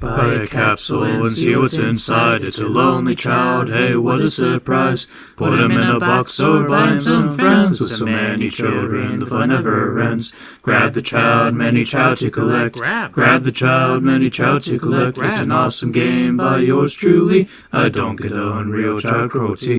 Buy a capsule and see what's inside. It's a lonely child, hey, what a surprise. Put him in a box or buy him some friends. With so many children, the fun never ends. Grab the child, many child to collect. Grab the child, many child to collect. It's an awesome game by yours truly. I don't get Unreal Child Cruelty.